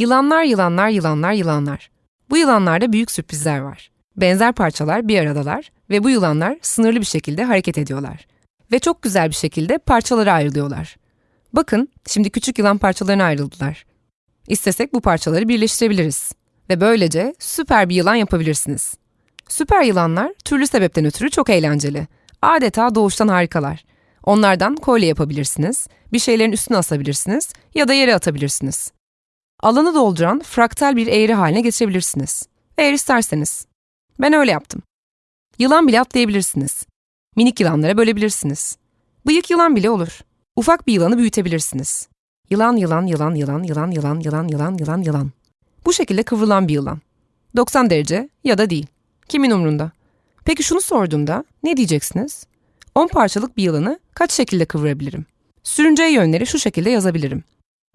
Yılanlar, yılanlar, yılanlar, yılanlar. Bu yılanlarda büyük sürprizler var. Benzer parçalar bir aradalar ve bu yılanlar sınırlı bir şekilde hareket ediyorlar. Ve çok güzel bir şekilde parçalara ayrılıyorlar. Bakın, şimdi küçük yılan parçalarına ayrıldılar. İstesek bu parçaları birleştirebiliriz. Ve böylece süper bir yılan yapabilirsiniz. Süper yılanlar türlü sebepten ötürü çok eğlenceli. Adeta doğuştan harikalar. Onlardan kolye yapabilirsiniz, bir şeylerin üstüne asabilirsiniz ya da yere atabilirsiniz. Alanı dolduran fraktal bir eğri haline getirebilirsiniz. Eğer isterseniz. Ben öyle yaptım. Yılan bile atlayabilirsiniz. Minik yılanlara bölebilirsiniz. Bıyık yılan bile olur. Ufak bir yılanı büyütebilirsiniz. Yılan, yılan, yılan, yılan, yılan, yılan, yılan, yılan, yılan, yılan. Bu şekilde kıvrılan bir yılan. 90 derece ya da değil. Kimin umrunda? Peki şunu sorduğumda ne diyeceksiniz? 10 parçalık bir yılanı kaç şekilde kıvırabilirim? Sürünceye yönleri şu şekilde yazabilirim.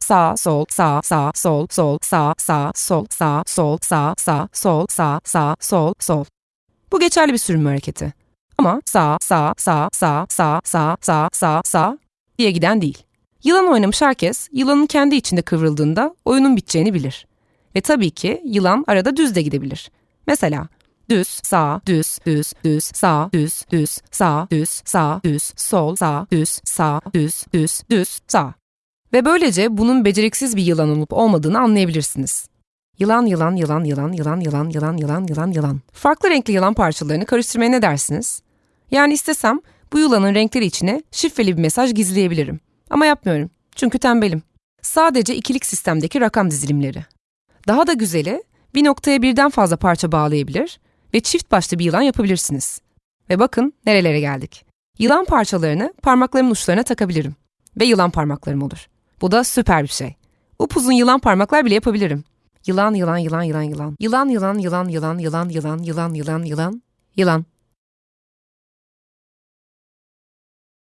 Sağ, sol, sağ, sağ, sol, sol, sağ, sağ, sol, sağ, sol, sağ, sağ, sol, sağ, sağ, sol, sol. Bu geçerli bir sürünme hareketi. Ama sağ, sağ, sağ, sağ, sağ, sağ, sağ, sağ, sağ diye giden değil. Yılan oynamış herkes, yılanın kendi içinde kıvrıldığında oyunun biteceğini bilir. Ve tabii ki yılan arada düz de gidebilir. Mesela düz, sağ, düz, düz, düz, sağ, düz, düz, sağ, düz, sağ, düz, sol, sağ, düz, sağ, düz, düz, düz, sağ. Ve böylece bunun beceriksiz bir yılan olup olmadığını anlayabilirsiniz. Yılan, yılan, yılan, yılan, yılan, yılan, yılan, yılan, yılan, yılan. Farklı renkli yılan parçalarını karıştırmaya ne dersiniz? Yani istesem bu yılanın renkleri içine şifreli bir mesaj gizleyebilirim. Ama yapmıyorum. Çünkü tembelim. Sadece ikilik sistemdeki rakam dizilimleri. Daha da güzeli bir noktaya birden fazla parça bağlayabilir ve çift başlı bir yılan yapabilirsiniz. Ve bakın nerelere geldik. Yılan parçalarını parmaklarımın uçlarına takabilirim. Ve yılan parmaklarım olur. Bu da süper bir şey. Upuzun yılan parmaklar bile yapabilirim. Yılan, yılan, yılan, yılan, yılan. Yılan, yılan, yılan, yılan, yılan, yılan, yılan, yılan, yılan, yılan.